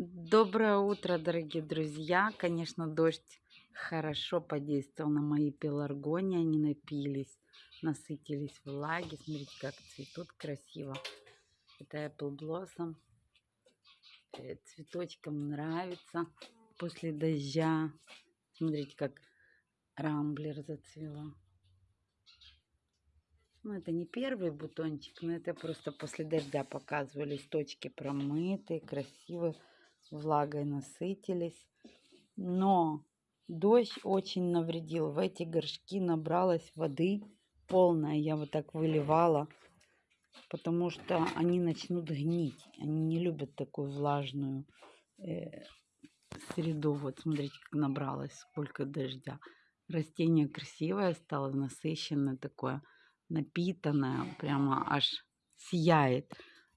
Доброе утро, дорогие друзья. Конечно, дождь хорошо подействовал на мои пеларгонии. Они напились, насытились влаги. Смотрите, как цветут красиво. Это Apple Blossom. Э, цветочкам нравится после дождя. Смотрите, как рамблер зацвела. Ну, это не первый бутончик, но это просто после дождя показываю. Листочки промытые, красивые влагой насытились. Но дождь очень навредил. В эти горшки набралась воды полная. Я вот так выливала, потому что они начнут гнить. Они не любят такую влажную э, среду. Вот смотрите, как набралось, сколько дождя. Растение красивое стало, насыщенное такое, напитанное, прямо аж сияет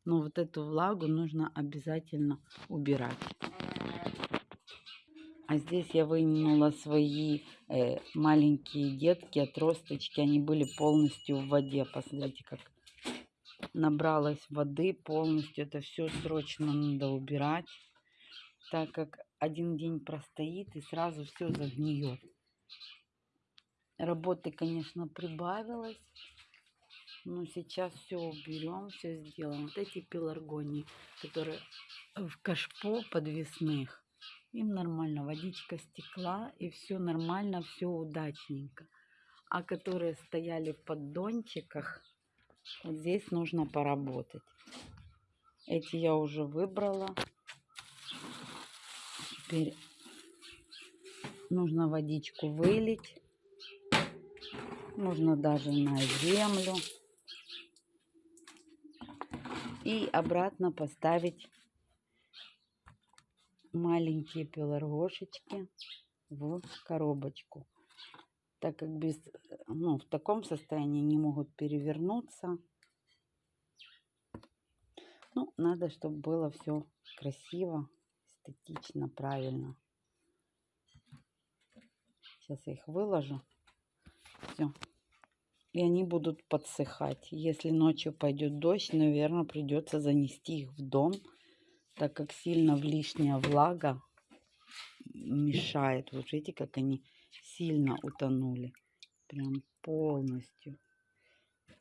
но вот эту влагу нужно обязательно убирать. А здесь я вынула свои э, маленькие детки, отросточки. Они были полностью в воде. Посмотрите, как набралась воды полностью. Это все срочно надо убирать, так как один день простоит и сразу все загниет. Работы, конечно, прибавилось. Ну, сейчас все уберем, все сделаем. Вот эти пеларгонии, которые в кашпо подвесных, им нормально, водичка стекла, и все нормально, все удачненько. А которые стояли в поддончиках, вот здесь нужно поработать. Эти я уже выбрала. Теперь нужно водичку вылить. Нужно даже на землю и обратно поставить маленькие пеларгошечки в коробочку. Так как без, ну, в таком состоянии не могут перевернуться. Ну, надо, чтобы было все красиво, эстетично, правильно. Сейчас я их выложу. Все и они будут подсыхать. Если ночью пойдет дождь, наверное, придется занести их в дом, так как сильно лишняя влага мешает. Вот видите, как они сильно утонули. Прям полностью.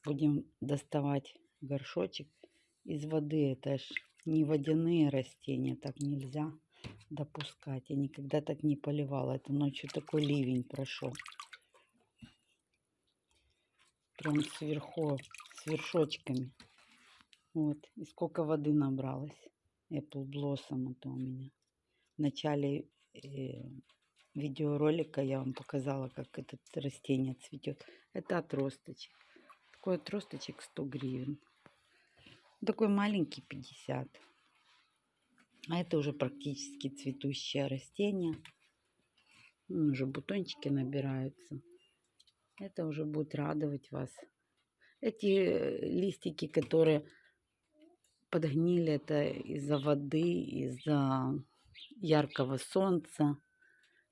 Будем доставать горшочек из воды. Это ж не водяные растения, так нельзя допускать. Я никогда так не поливала. Это ночью такой ливень прошел прям сверху, с вершочками. Вот, и сколько воды набралось. Apple Blossom это у меня. В начале э, видеоролика я вам показала, как это растение цветет. Это отросточек. Такой отросточек 100 гривен. Такой маленький 50. А это уже практически цветущее растение. Уже бутончики набираются. Это уже будет радовать вас. Эти э, листики, которые подгнили, это из-за воды, из-за яркого солнца.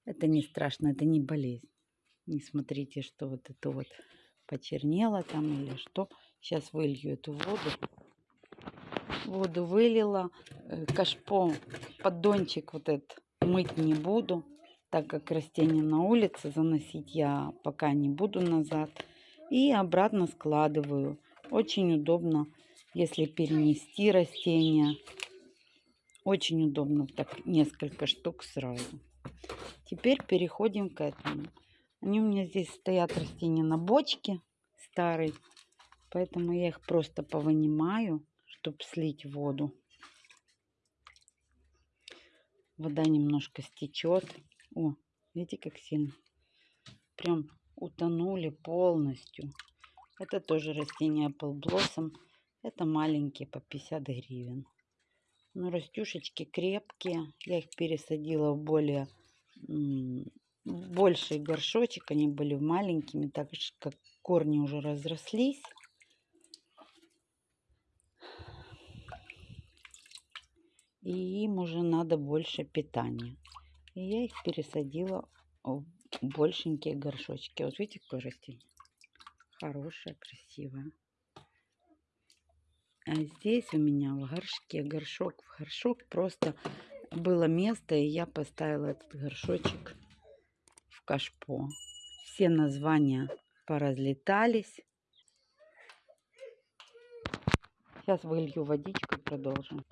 Это не страшно, это не болезнь. Не смотрите, что вот это вот почернело там или что. Сейчас вылью эту воду. Воду вылила. Э, кашпо, поддончик вот этот мыть не буду так как растение на улице, заносить я пока не буду назад. И обратно складываю. Очень удобно, если перенести растение. Очень удобно так несколько штук сразу. Теперь переходим к этому. Они у меня здесь стоят растения на бочке старой. Поэтому я их просто повынимаю, чтобы слить воду. Вода немножко стечет. О, видите, как сильно. Прям утонули полностью. Это тоже растение Apple Blossom. Это маленькие, по 50 гривен. Но растюшечки крепкие. Я их пересадила в более больший горшочек. Они были маленькими, так как корни уже разрослись. И им уже надо больше питания. И я их пересадила в большенькие горшочки. Вот видите, какое растение? Хорошее, красивое. А здесь у меня в горшке, горшок в горшок, просто было место, и я поставила этот горшочек в кашпо. Все названия поразлетались. Сейчас вылью водичку и продолжим.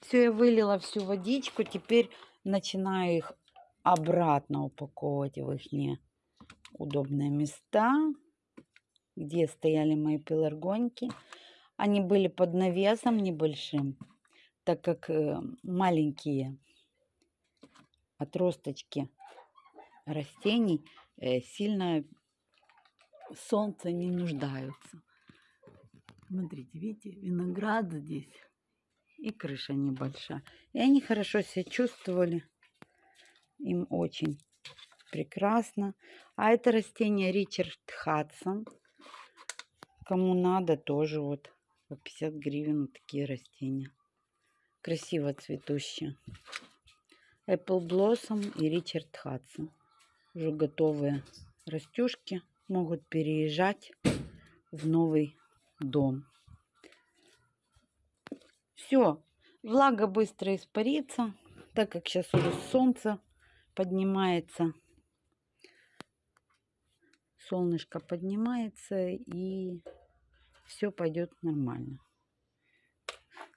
Все, я вылила всю водичку. Теперь начинаю их обратно упаковывать в их удобные места, где стояли мои пеларгоньки. Они были под навесом небольшим, так как э, маленькие отросточки растений э, сильно солнце не нуждаются. Смотрите, видите, виноград здесь и крыша небольшая. И они хорошо себя чувствовали. Им очень прекрасно. А это растение Ричард Хадсон. Кому надо, тоже вот по 50 гривен вот такие растения. Красиво цветущие. Apple Blossom и Ричард Хадсон. Уже готовые растюшки могут переезжать в новый дом. Все, влага быстро испарится, так как сейчас уже солнце поднимается. Солнышко поднимается и все пойдет нормально.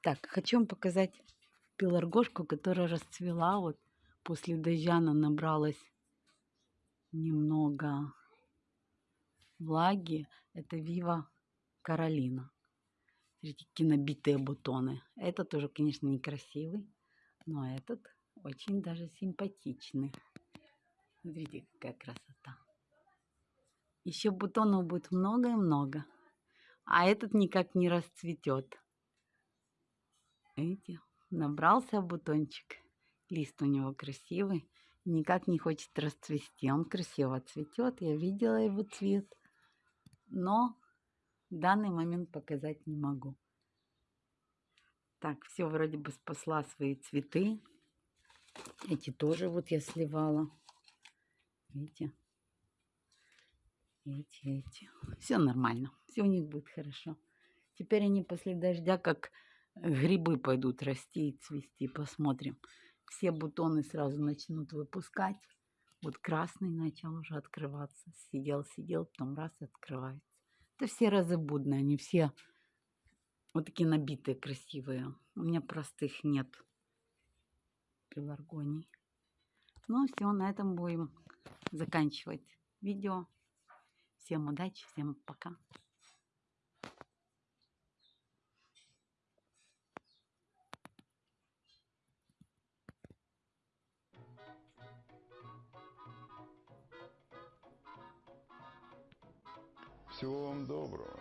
Так, хочу вам показать пеларгошку, которая расцвела. Вот после дождя она набралась немного влаги. Это Вива Каролина. Смотрите, какие набитые бутоны. Этот тоже, конечно, некрасивый, но этот очень даже симпатичный. Смотрите, какая красота. Еще бутонов будет много и много. А этот никак не расцветет. Видите, набрался бутончик. Лист у него красивый. Никак не хочет расцвести. Он красиво цветет. Я видела его цвет. Но данный момент показать не могу. Так, все вроде бы спасла свои цветы. Эти тоже вот я сливала. Видите? Эти, эти. Все нормально. Все у них будет хорошо. Теперь они после дождя как грибы пойдут расти и цвести. Посмотрим. Все бутоны сразу начнут выпускать. Вот красный начал уже открываться. Сидел, сидел, потом раз открывается. Это все разобудные, они все вот такие набитые, красивые. У меня простых нет пеларгоний. Ну, все, на этом будем заканчивать видео. Всем удачи, всем пока. Всего вам доброго.